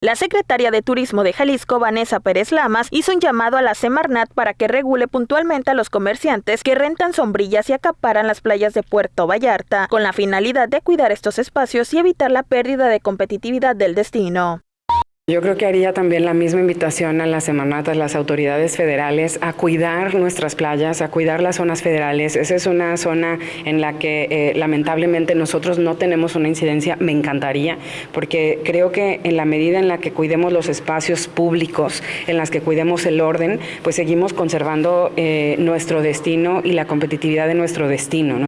La secretaria de Turismo de Jalisco, Vanessa Pérez Lamas, hizo un llamado a la Semarnat para que regule puntualmente a los comerciantes que rentan sombrillas y acaparan las playas de Puerto Vallarta, con la finalidad de cuidar estos espacios y evitar la pérdida de competitividad del destino. Yo creo que haría también la misma invitación a las semanatas, las autoridades federales, a cuidar nuestras playas, a cuidar las zonas federales. Esa es una zona en la que eh, lamentablemente nosotros no tenemos una incidencia. Me encantaría, porque creo que en la medida en la que cuidemos los espacios públicos, en las que cuidemos el orden, pues seguimos conservando eh, nuestro destino y la competitividad de nuestro destino.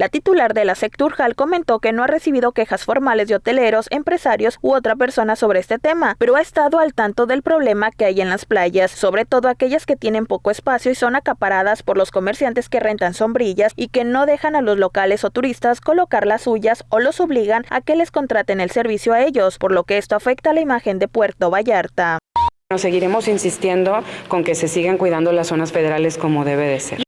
La titular de la Secturjal comentó que no ha recibido quejas formales de hoteleros, empresarios u otra persona sobre este tema, pero ha estado al tanto del problema que hay en las playas, sobre todo aquellas que tienen poco espacio y son acaparadas por los comerciantes que rentan sombrillas y que no dejan a los locales o turistas colocar las suyas o los obligan a que les contraten el servicio a ellos, por lo que esto afecta la imagen de Puerto Vallarta. Nos seguiremos insistiendo con que se sigan cuidando las zonas federales como debe de ser.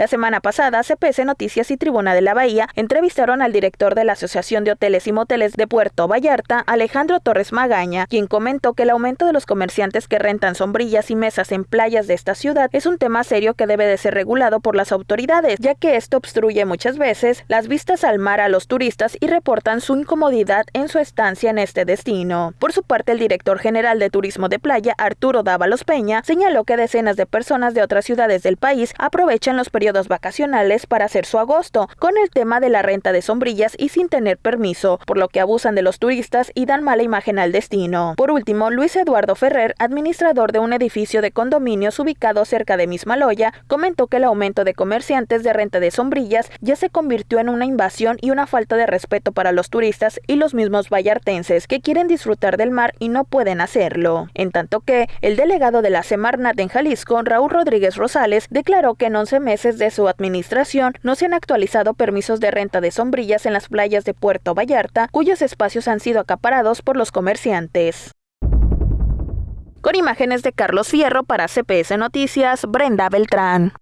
La semana pasada, CPS Noticias y Tribuna de la Bahía entrevistaron al director de la Asociación de Hoteles y Moteles de Puerto Vallarta, Alejandro Torres Magaña, quien comentó que el aumento de los comerciantes que rentan sombrillas y mesas en playas de esta ciudad es un tema serio que debe de ser regulado por las autoridades, ya que esto obstruye muchas veces las vistas al mar a los turistas y reportan su incomodidad en su estancia en este destino. Por su parte, el director general de Turismo de Playa, Arturo Dávalos Peña, señaló que decenas de personas de otras ciudades del país aprovechan los periodos vacacionales para hacer su agosto, con el tema de la renta de sombrillas y sin tener permiso, por lo que abusan de los turistas y dan mala imagen al destino. Por último, Luis Eduardo Ferrer, administrador de un edificio de condominios ubicado cerca de Mismaloya, comentó que el aumento de comerciantes de renta de sombrillas ya se convirtió en una invasión y una falta de respeto para los turistas y los mismos vallartenses que quieren disfrutar del mar y no pueden hacerlo. En tanto que el delegado de la Semarnat en Jalisco, Raúl Rodríguez Rosales, declaró que en 11 meses de su administración no se han actualizado permisos de renta de sombrillas en las playas de Puerto Vallarta, cuyos espacios han sido acaparados por los comerciantes. Con imágenes de Carlos Fierro para CPS Noticias, Brenda Beltrán.